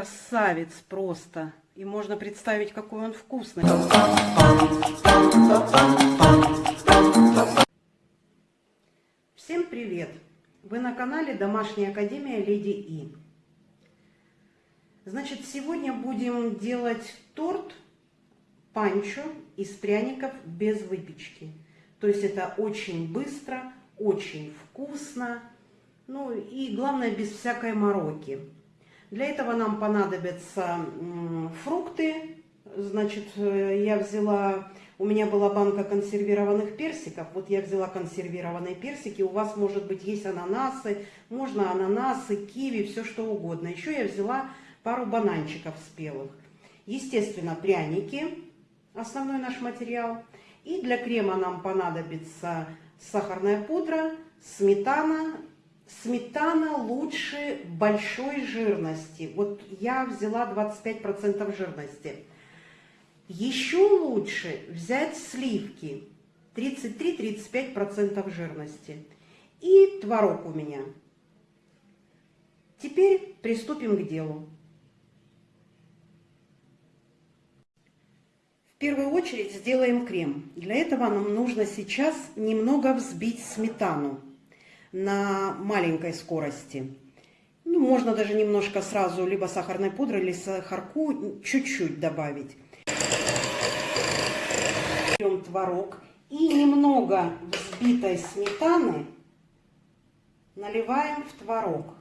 красавец просто. И можно представить, какой он вкусный. Всем привет! Вы на канале Домашняя Академия Леди И. Значит, сегодня будем делать торт панчо из пряников без выпечки. То есть это очень быстро, очень вкусно, ну и главное без всякой мороки. Для этого нам понадобятся фрукты. Значит, э, я взяла, у меня была банка консервированных персиков. Вот я взяла консервированные персики. У вас, может быть, есть ананасы, можно ананасы, киви, все что угодно. Еще я взяла пару бананчиков спелых. Естественно, пряники, основной наш материал. И для крема нам понадобится сахарная пудра, сметана. Сметана лучше большой жирности. Вот я взяла 25% жирности. Еще лучше взять сливки 33-35% жирности. И творог у меня. Теперь приступим к делу. В первую очередь сделаем крем. Для этого нам нужно сейчас немного взбить сметану на маленькой скорости. Ну, можно даже немножко сразу либо сахарной пудры, или сахарку чуть-чуть добавить. Берем творог и немного взбитой сметаны наливаем в творог.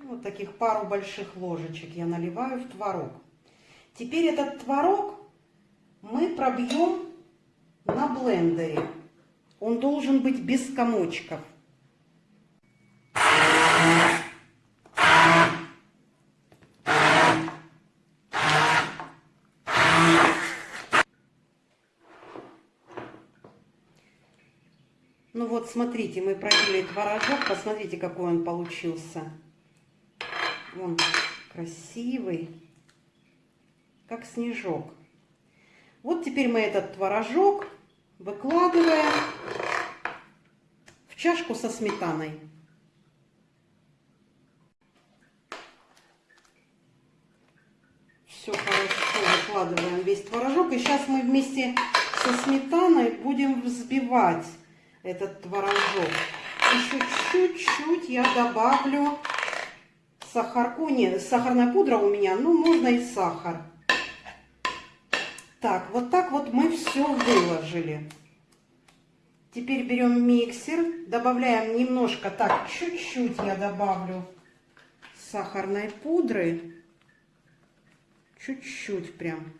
Вот таких пару больших ложечек я наливаю в творог. Теперь этот творог мы пробьем на блендере. Он должен быть без комочков. Ну смотрите, мы пробили творожок. Посмотрите, какой он получился. Он красивый, как снежок. Вот теперь мы этот творожок выкладываем в чашку со сметаной. Все хорошо выкладываем весь творожок. И сейчас мы вместе со сметаной будем взбивать этот творожок. Еще чуть-чуть я добавлю сахарку. Нет, сахарная пудра у меня, ну можно и сахар. Так, вот так вот мы все выложили. Теперь берем миксер, добавляем немножко, так, чуть-чуть я добавлю сахарной пудры. Чуть-чуть прям.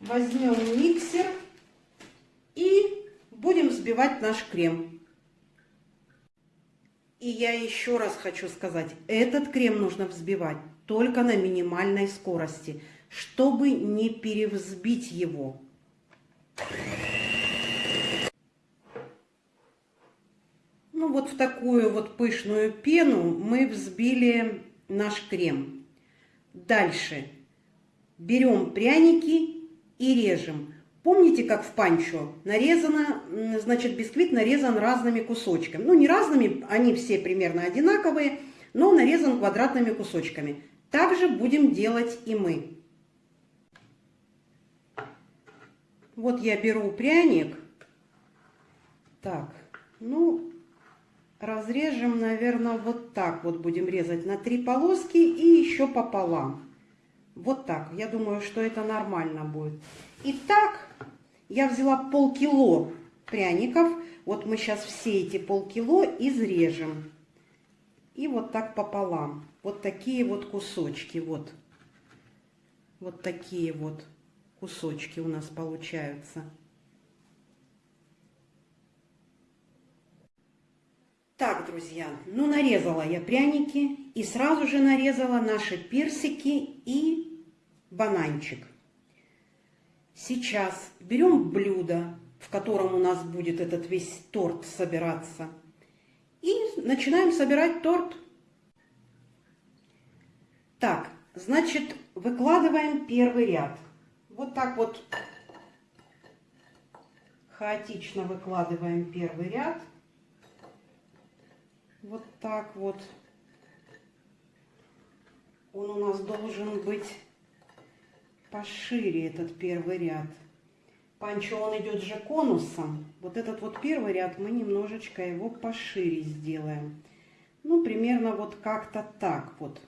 Возьмем миксер и будем взбивать наш крем. И я еще раз хочу сказать, этот крем нужно взбивать только на минимальной скорости – чтобы не перевзбить его. Ну вот в такую вот пышную пену мы взбили наш крем. Дальше берем пряники и режем. Помните, как в панчо нарезано, значит, бисквит нарезан разными кусочками. Ну, не разными, они все примерно одинаковые, но нарезан квадратными кусочками. Также будем делать и мы. Вот я беру пряник. Так, ну, разрежем, наверное, вот так вот будем резать на три полоски и еще пополам. Вот так. Я думаю, что это нормально будет. Итак, я взяла полкило пряников. Вот мы сейчас все эти полкило изрежем. И вот так пополам. Вот такие вот кусочки. Вот. Вот такие вот кусочки у нас получаются. Так, друзья, ну нарезала я пряники и сразу же нарезала наши персики и бананчик. Сейчас берем блюдо, в котором у нас будет этот весь торт собираться. И начинаем собирать торт. Так, значит, выкладываем первый ряд вот так вот хаотично выкладываем первый ряд. Вот так вот. Он у нас должен быть пошире, этот первый ряд. Панчо он идет же конусом. Вот этот вот первый ряд мы немножечко его пошире сделаем. Ну, примерно вот как-то так вот.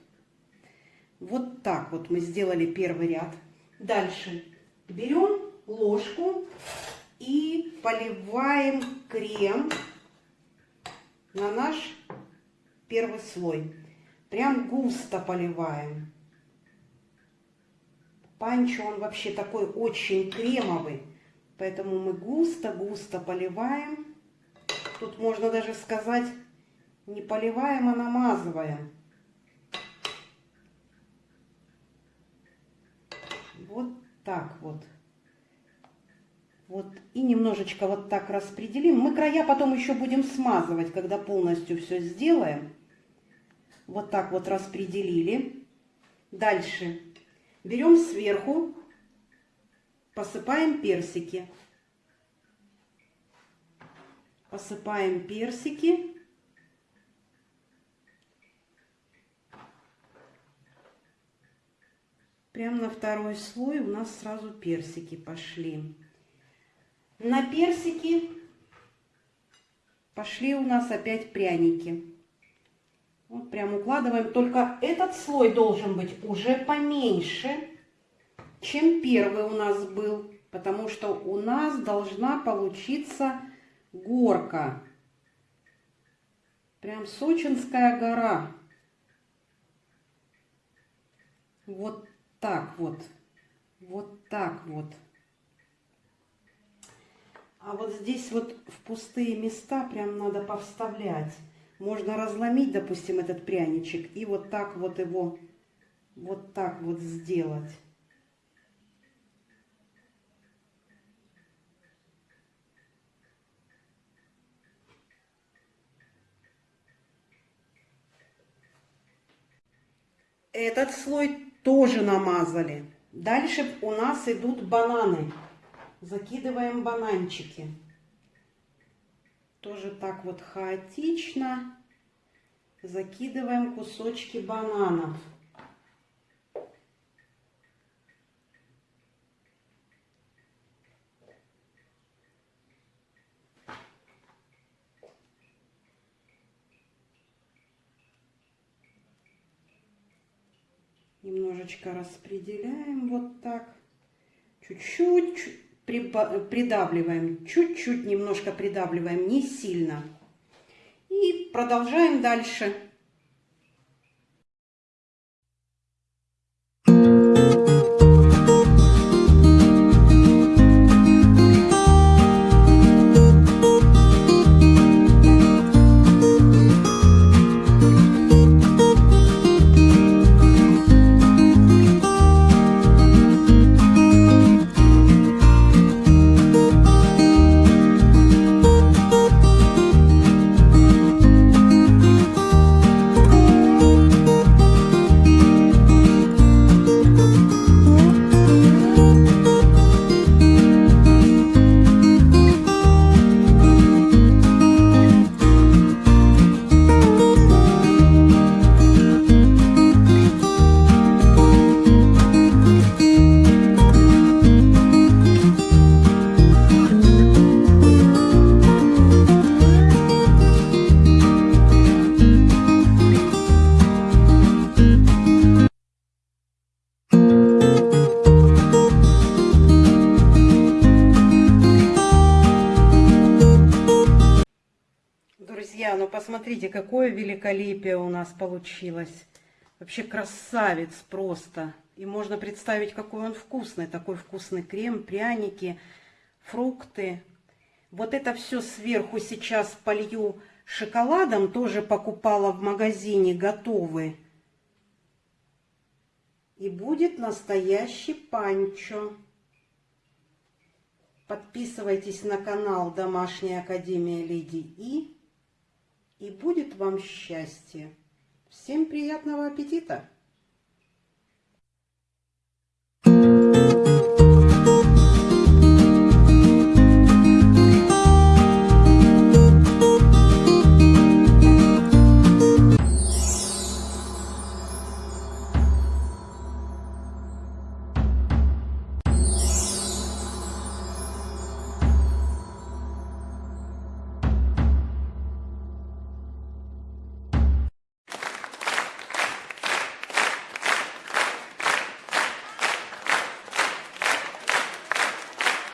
Вот так вот мы сделали первый ряд. Дальше берем ложку и поливаем крем на наш первый слой. Прям густо поливаем. Панчо, он вообще такой очень кремовый. Поэтому мы густо-густо поливаем. Тут можно даже сказать, не поливаем, а намазываем. Вот так вот. Вот. И немножечко вот так распределим. Мы края потом еще будем смазывать, когда полностью все сделаем. Вот так вот распределили. Дальше берем сверху, посыпаем персики. Посыпаем персики. Прям на второй слой у нас сразу персики пошли. На персики пошли у нас опять пряники. Вот прям укладываем. Только этот слой должен быть уже поменьше, чем первый у нас был. Потому что у нас должна получиться горка. Прям Сочинская гора. Вот так вот. Вот так вот. А вот здесь вот в пустые места прям надо повставлять. Можно разломить, допустим, этот пряничек и вот так вот его, вот так вот сделать. Этот слой тоже намазали. Дальше у нас идут бананы. Закидываем бананчики. Тоже так вот хаотично закидываем кусочки бананов. Немножечко распределяем вот так. Чуть-чуть придавливаем, чуть-чуть немножко придавливаем, не сильно. И продолжаем дальше. Посмотрите, какое великолепие у нас получилось. Вообще красавец просто. И можно представить, какой он вкусный. Такой вкусный крем, пряники, фрукты. Вот это все сверху сейчас полью шоколадом. Тоже покупала в магазине готовый. И будет настоящий панчо. Подписывайтесь на канал Домашняя Академия Леди И и будет вам счастье. Всем приятного аппетита!